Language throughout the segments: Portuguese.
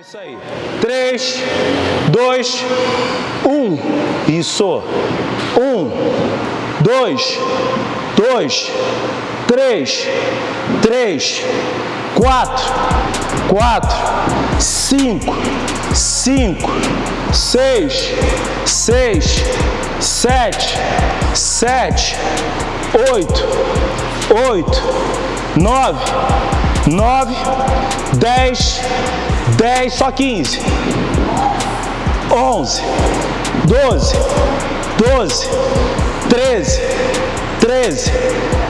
Isso aí. 3, 2, 1. Isso. 1, 2, 2, 3, 3, 4, 4, 5, 5, 6, 6, 7, 7, 8, 8, 9, 9, 10, 10, só 15. 11, 12, 12, 13, 13,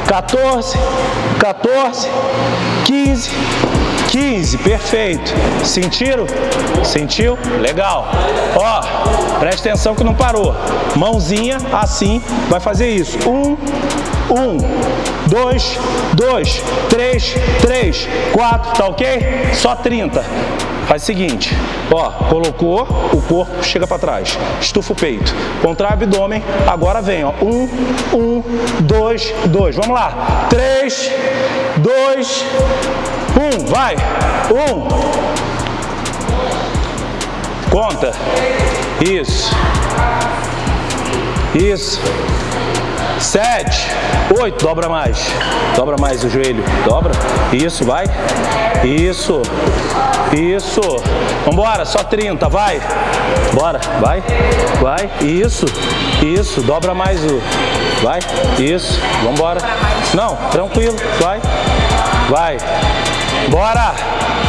14, 14, 15, 15, perfeito. Sentiram? Sentiu? Legal. Ó, presta atenção que não parou. Mãozinha assim, vai fazer isso. Um, um, dois, dois, três, três, quatro, tá ok? Só 30. Faz o seguinte, ó, colocou, o corpo chega para trás, estufa o peito, contrai o abdômen, agora vem, ó, um, um, dois, dois, vamos lá, três, dois, um, vai, um, conta, isso, isso, sete, oito, dobra mais, dobra mais o joelho, dobra, isso, vai, isso, isso, vambora, só 30, vai, bora, vai, vai, isso, isso, dobra mais o, vai, isso, vambora, não, tranquilo, vai, vai, bora,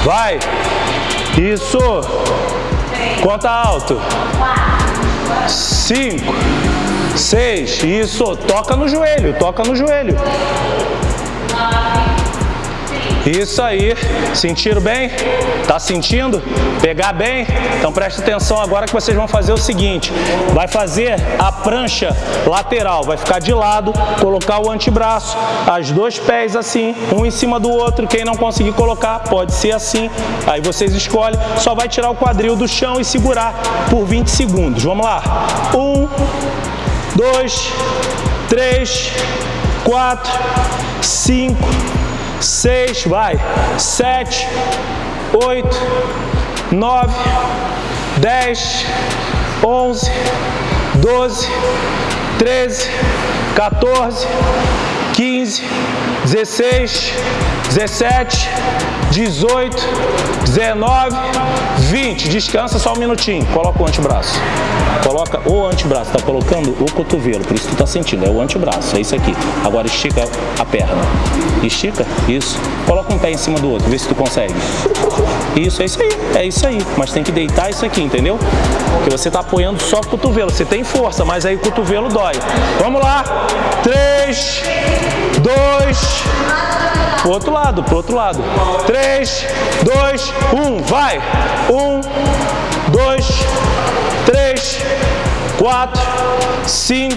vai, isso, conta alto, cinco, seis, isso, toca no joelho, toca no joelho. Isso aí, sentiram bem? Tá sentindo? Pegar bem? Então preste atenção agora que vocês vão fazer o seguinte, vai fazer a prancha lateral, vai ficar de lado, colocar o antebraço, as dois pés assim, um em cima do outro, quem não conseguir colocar, pode ser assim, aí vocês escolhem, só vai tirar o quadril do chão e segurar por 20 segundos, vamos lá, um, dois, três, quatro, cinco, seis, vai, sete, oito, nove, dez, onze, doze, treze, 14, 15, 16, 17, 18, 19, 20. Descansa só um minutinho. Coloca o antebraço. Coloca o antebraço. Tá colocando o cotovelo. Por isso tu tá sentindo. É o antebraço. É isso aqui. Agora estica a perna. Estica. Isso. Coloca um pé em cima do outro. Vê se tu consegue. Isso, é isso aí. É isso aí. Mas tem que deitar isso aqui, entendeu? Porque você tá apoiando só o cotovelo. Você tem força, mas aí o cotovelo dói. Vamos lá. 3, 2, pro outro lado, pro outro lado. 3, 2, 1, vai. 1, 2, 3, 4, 5,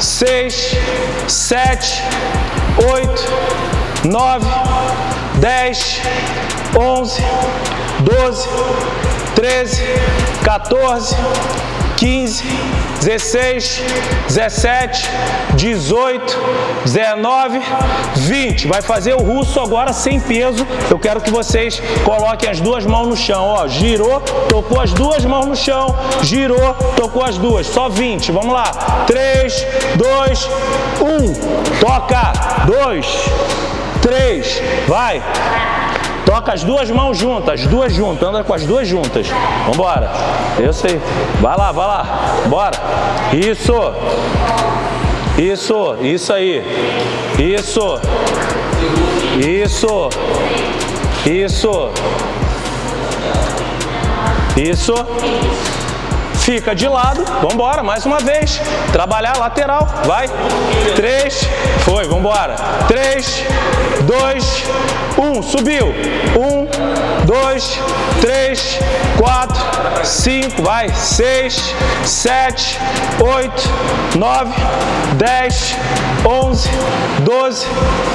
6, 7, 8, 9, 10, 11, 12, 13, 14, 15, 16, 17, 18, 19, 20. Vai fazer o russo agora sem peso. Eu quero que vocês coloquem as duas mãos no chão. Ó, girou, tocou as duas mãos no chão, girou, tocou as duas. Só 20. Vamos lá. 3, 2, 1. Toca. 2, 3. Vai. Toca as duas mãos juntas, as duas juntas, anda com as duas juntas. Vambora. Isso aí. Vai lá, vai lá. Bora. Isso. Isso, isso aí. Isso. Isso. Isso. Isso. Fica de lado, vamos embora, mais uma vez. Trabalhar lateral, vai. Três, foi, vamos embora. Três, dois, um, subiu. Um, dois, três, quatro, cinco, vai. Seis, sete, oito, nove, dez, onze, doze,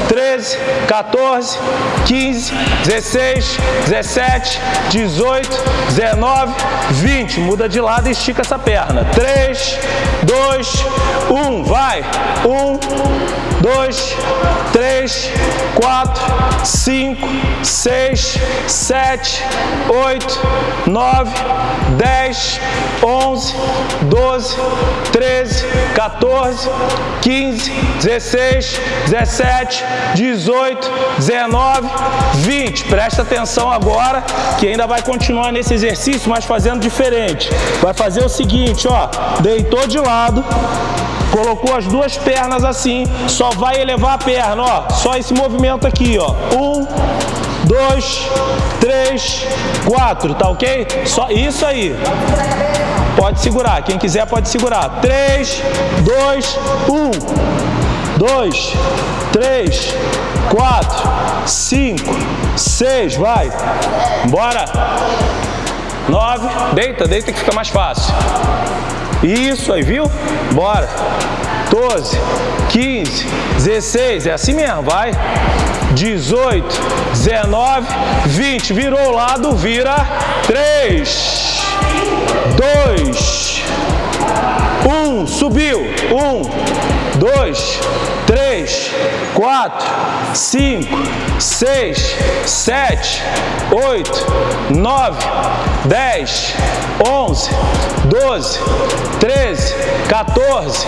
treze, 14, 15, 16, 17, 18, 19, 20. Muda de lado e estica essa perna. 3, 2, 1, vai. 1, 2, 3, 4, 5, 6, 7, sete, oito, nove, dez, onze, doze, treze, 14, 15, 16, 17, 18, 19, 20. Presta atenção agora que ainda vai continuar nesse exercício, mas fazendo diferente. Vai fazer o seguinte, ó, deitou de lado, colocou as duas pernas assim, só vai elevar a perna, ó, só esse movimento aqui, ó. Um, dois, três, quatro, tá ok? Só isso aí. Pode segurar, quem quiser pode segurar. 3, 2, 1. 2, 3, 4, 5, 6, vai. Bora. 9, deita, deita que fica mais fácil. Isso aí, viu? Bora. 12, 15, 16, é assim mesmo, vai. 18, 19, 20. Virou o lado, vira 3 dois, um, subiu, um, dois, três, quatro, cinco, seis, sete, oito, nove, dez, onze, doze, treze, 14,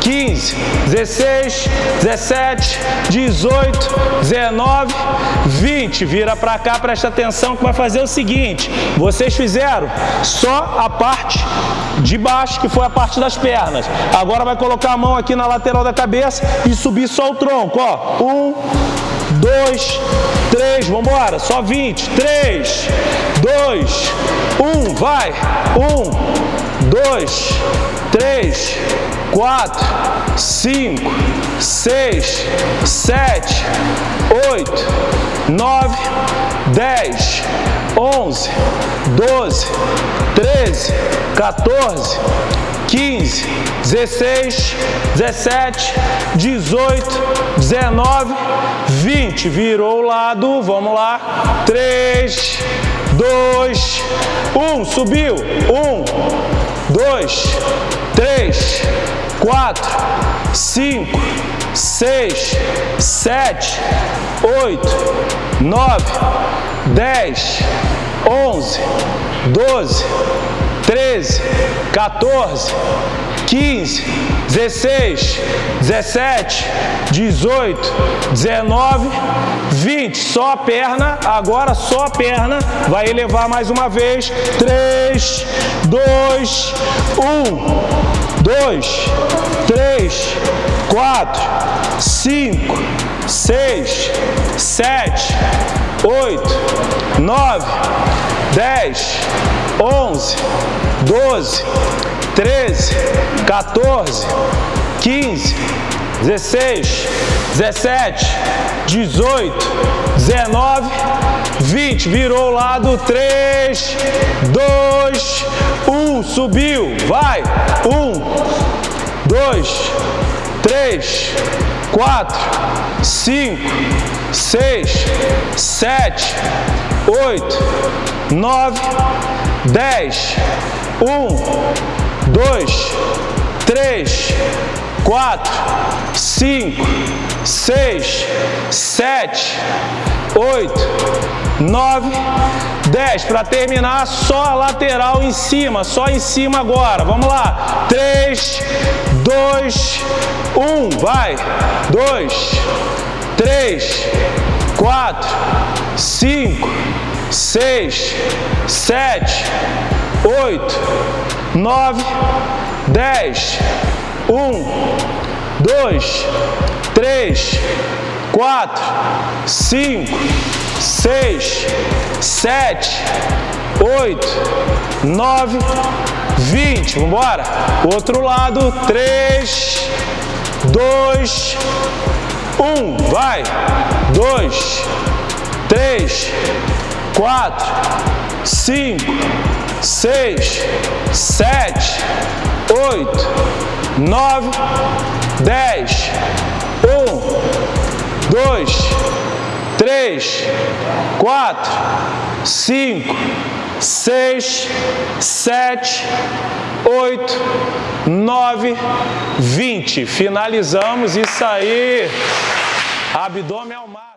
15, 16, 17, 18, 19, 20. Vira para cá, presta atenção que vai fazer o seguinte. Vocês fizeram só a parte de baixo, que foi a parte das pernas. Agora vai colocar a mão aqui na lateral da cabeça e subir só o tronco, ó. Um, dois, três, vamos embora, só 20. Três, dois, um, vai. Um, dois, três, quatro, cinco, seis, sete, oito, nove, dez, onze, doze, treze, 14, 15, 16, 17, 18, 19, 20. Virou o lado, vamos lá. 3, 2, 1. Subiu. 1, 2, 3, 4, 5, 6, 7, 8, 9, 10, 11, 12, 13, 14, 15, 16, 17, 18, 19, 20. Só a perna, agora só a perna. Vai elevar mais uma vez. 3, 2, 1. 2, 3, 4, 5, 6, 7, 8, 9, 10, 11, 12, 13, 14, 15, 16, 17, 18, 19, 20. Virou o lado 3, 2, 1. Subiu. Vai. 1, 2, 3, 4, 5, 6, 7, 8, 9, 10, 1, 2, 3, 4, 5, 6, 7, 8, 9, 10. Para terminar, só a lateral em cima, só em cima agora. Vamos lá. 3, 2, 1. Vai. 2, 3, 4, 5, 6, 7, 8, 9, 10. 1, 2, 3, 4, 5, 6, 7, 8, 9, 20. Vamos embora? Outro lado. 3, 2, 1. Vai. 2, 3, 4, 5, 6, 7, 8, 9, 10, 1, 2, 3, 4, 5, 6, 7, 8, 9, 20. Finalizamos isso aí. Abdômen ao mar.